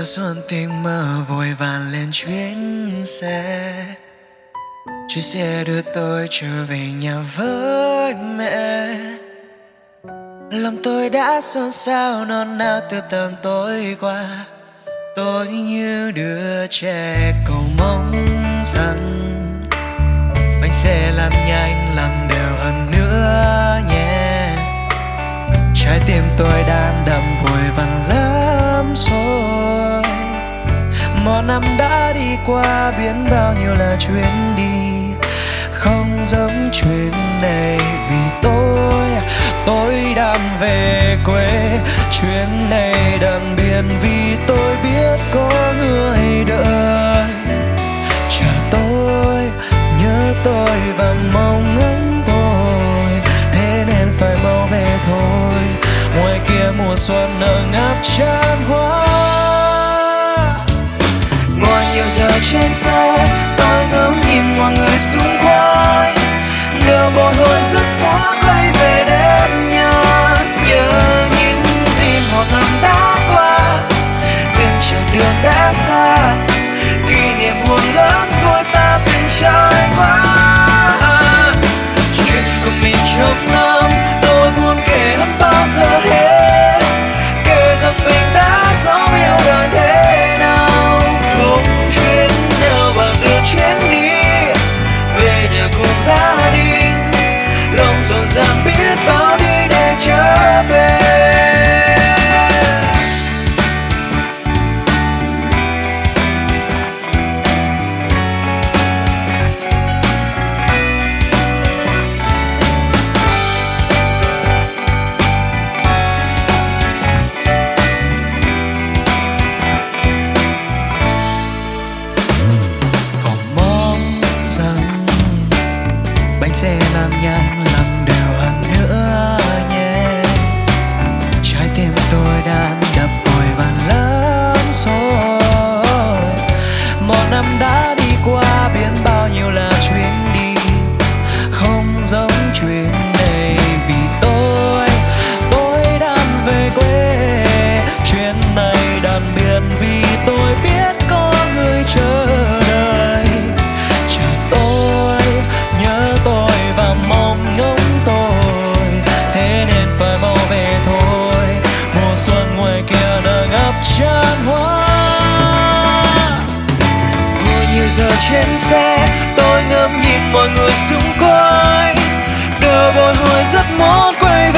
Sao xuân tình mơ vội vàng lên chuyến xe. Chuyến xe đưa tôi trở về nhà với mẹ. Lòng tôi đã xôn xao, non nao từ tầm tối qua. Tôi như đứa trẻ cầu mong rằng Bánh xe làm nhanh, làm đều hơn nữa nhé. Trái tim tôi đang đậm vội vàng lắm rồi. Một năm đã đi qua biến bao nhiêu là chuyến đi. Không giống chuyến này vì tôi Tôi đang về quê. Chuyến này đậm biên vì tôi biết có người đợi. Chờ tôi, nhớ tôi và mong ngóng tôi Thế nên phải mau về thôi. Ngoài kia mùa xuân ở ngập tràn trên xe, Tôi ngắm nhìn mọi người xung quanh. Đều bồi hồi rất quá quay về xe giờ trên xe, Tôi ngắm nhìn mọi người xung quanh. Đều bồi hồi rất muốn quay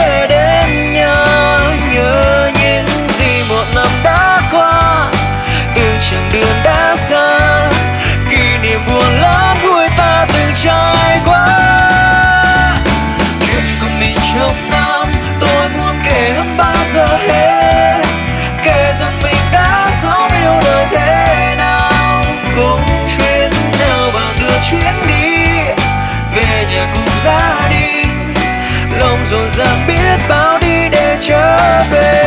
chuyến đi, Về nhà cùng gia đình Lòng dồn dập biết bao đi để trở về.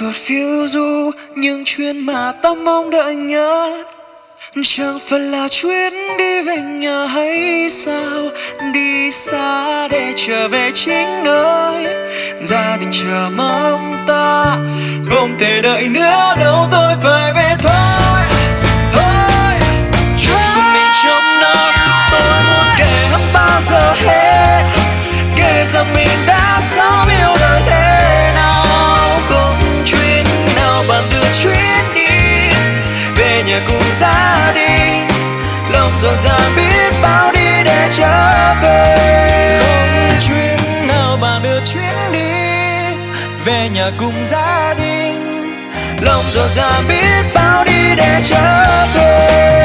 Đời phiêu du, Những chuyến mà ta mong đợi nhất. Chẳng phải là chuyến đi về nhà hay sao? Đi xa để trở về chính nơi. Gia đình chờ mong ta Không thể đợi nữa. Đâu tôi phải về thôi cùng gia đình. Lòng dồn dàng biết bao đi để trở về.